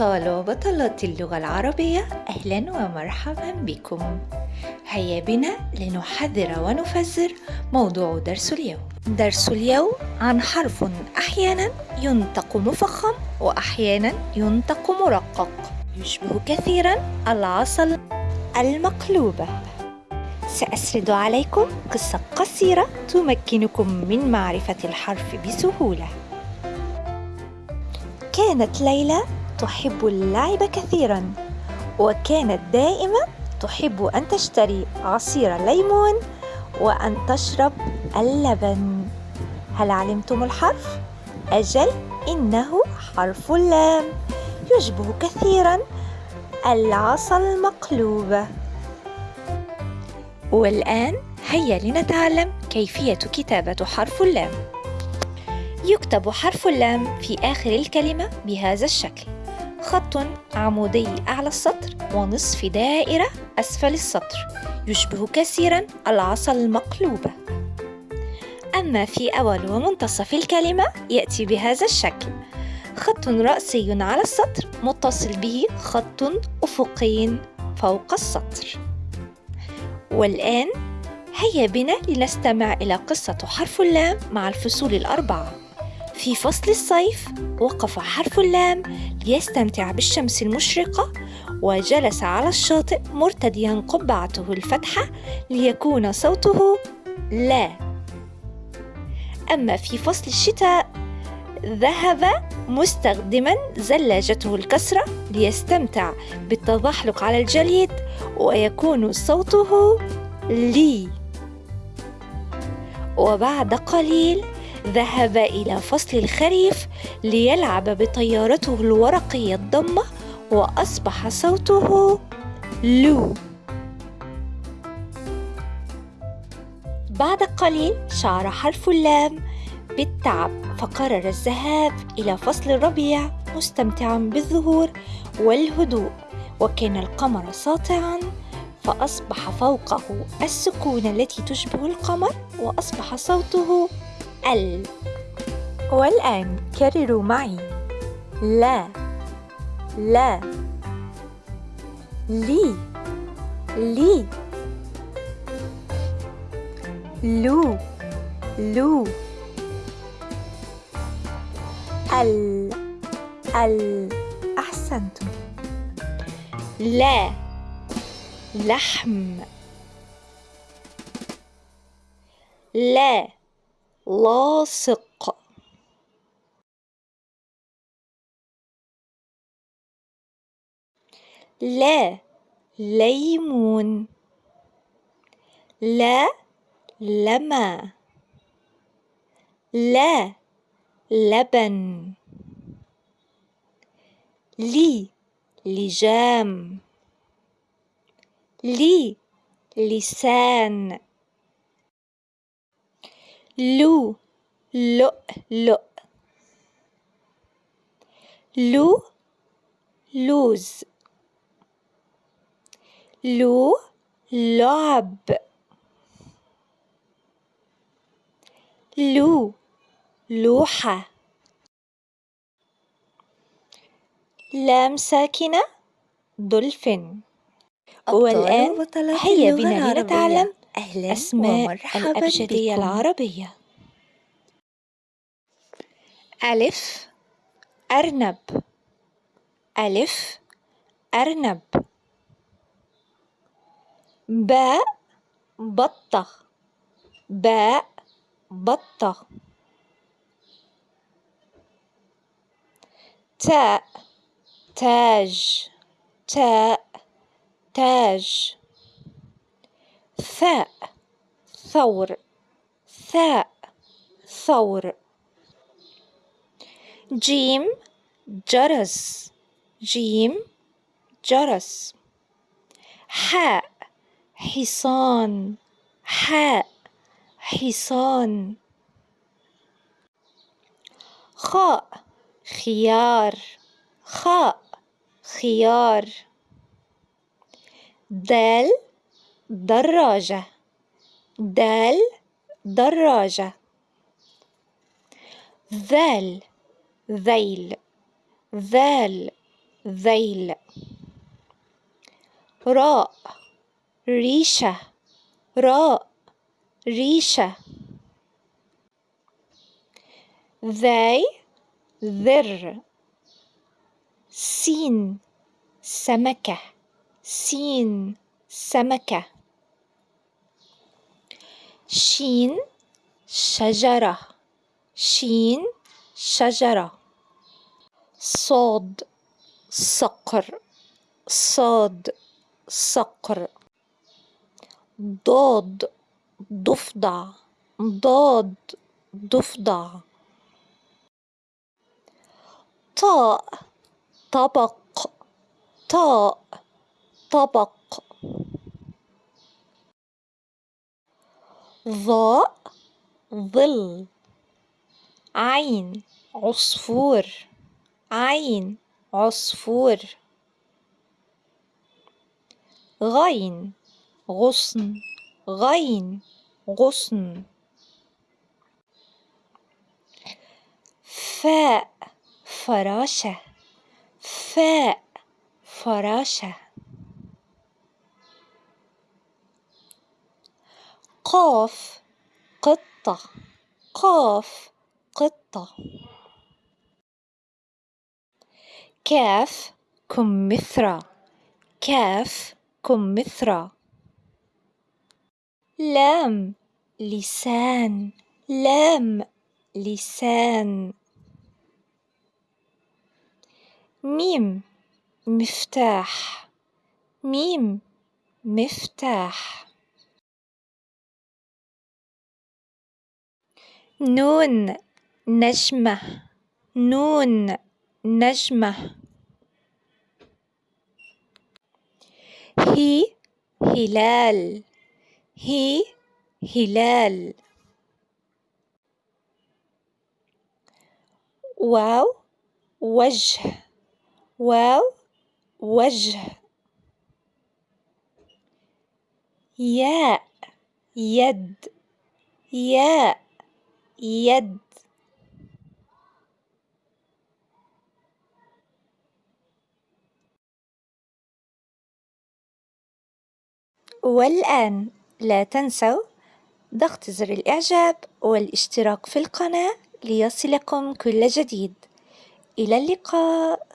أبطال وبطلات اللغة العربية أهلا ومرحبا بكم. هيا بنا لنحذر ونفسر موضوع درس اليوم. درس اليوم عن حرف أحيانا ينطق مفخم وأحيانا ينطق مرقق. يشبه كثيرا العصا المقلوبة سأسرد عليكم قصة قصيرة تمكنكم من معرفة الحرف بسهولة. كانت ليلى تحب اللعب كثيرا وكانت دائما تحب أن تشتري عصير الليمون وأن تشرب اللبن. هل علمتم الحرف؟ أجل إنه حرف اللام يشبه كثيرا العصا المقلوبة والآن هيا لنتعلم كيفية كتابة حرف اللام يكتب حرف اللام في آخر الكلمة بهذا الشكل. خط عمودي أعلى السطر ونصف دائرة أسفل السطر يشبه كثيرا العصا المقلوبة. أما في أول ومنتصف الكلمة يأتي بهذا الشكل. خط رأسي على السطر متصل به خط أفقي فوق السطر. والآن هيا بنا لنستمع إلى قصة حرف اللام مع الفصول الأربعة. في فصل الصيف وقف حرف اللام ليستمتع بالشمس المشرقة وجلس على الشاطئ مرتديا قبعته الفتحة ليكون صوته لا. أما في فصل الشتاء ذهب مستخدما زلاجته الكسرة ليستمتع بالتزحلق على الجليد ويكون صوته لي. وبعد قليل ذهب إلى فصل الخريف ليلعب بطيارته الورقية الضمة وأصبح صوته لو. بعد قليل شعر حرف اللام بالتعب فقرر الذهاب إلى فصل الربيع مستمتعا بالزهور والهدوء وكان القمر ساطعا فأصبح فوقه السكون التي تشبه القمر وأصبح صوته ال. والآن كرروا معي. لا. لا. لي. لي. لو. لو. ال. ال. أحسنتم لا. لحم. لا. لاصق. لا ليمون. لا لما. لا لبن. لي لجام. لي لسان. لو لؤلؤ لو لوز. لو لعب. لو لوحة. لام ساكنة دولفين. والآن هيا بنا لنتعلم أهلا أسماء ومرحبا الأبجدية بكم. العربية. ألف أرنب. ألف أرنب. باء بطة. باء بطة. تاء تاج. تاء تاج. ثاء ثور ثاء ثور. جيم جرس. جيم جرس. حاء حصان. حاء حصان. خاء خيار. خاء خيار. دال دراجة. دال دراجة. ذال ذيل. ذال ذيل. راء ريشة. راء ريشة. ذي ذر. سين سمكة. سين سمكة. شين شجرة. شين شجرة. صاد صقر. صاد صقر. ضاد ضفدع. ضاد ضفدع. طاء طبق. طاء طبق. ظاء ظل عين عصفور عين عصفور غين غصن غين غصن. فاء فراشة. فاء فراشة. قاف قطة. قاف قطة. كاف كمثرى كاف كمثرى لام لسان. لام لسان. ميم مفتاح. ميم مفتاح. نون نجمة. نون نجمة. هي هلال. هي هلال. واو وجه. واو وجه. ياء يد. ياء. يد. والآن لا تنسوا ضغط زر الإعجاب والاشتراك في القناة ليصلكم كل جديد. إلى اللقاء.